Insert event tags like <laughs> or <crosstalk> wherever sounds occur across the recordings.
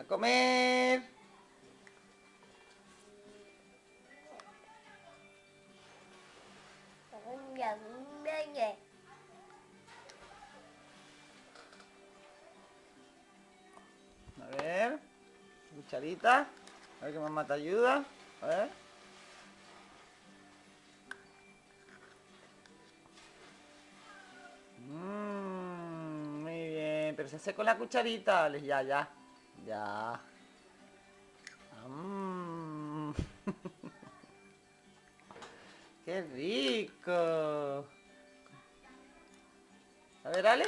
A comer. A ver. Cucharita. A ver que mamá te ayuda. A ver. Mmm, muy bien. Pero se hace con la cucharita. Alex, Ya, ya. Ya. Mm. <laughs> ¡Qué rico! A ver, Ale.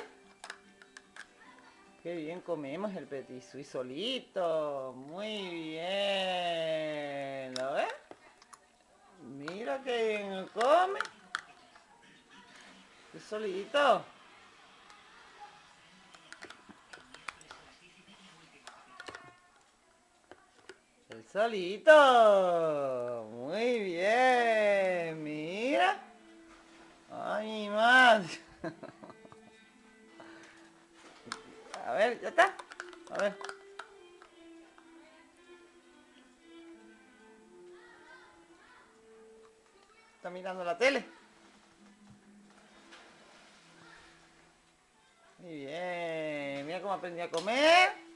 Qué bien comemos el petit suisse solito. Muy bien. ¿Lo ves? Mira qué bien come. Qué solito. El solito. Muy bien. Mira. Ay, madre. <laughs> A ver, ya está. A ver. Está mirando la tele. Muy bien. Mira cómo aprendí a comer.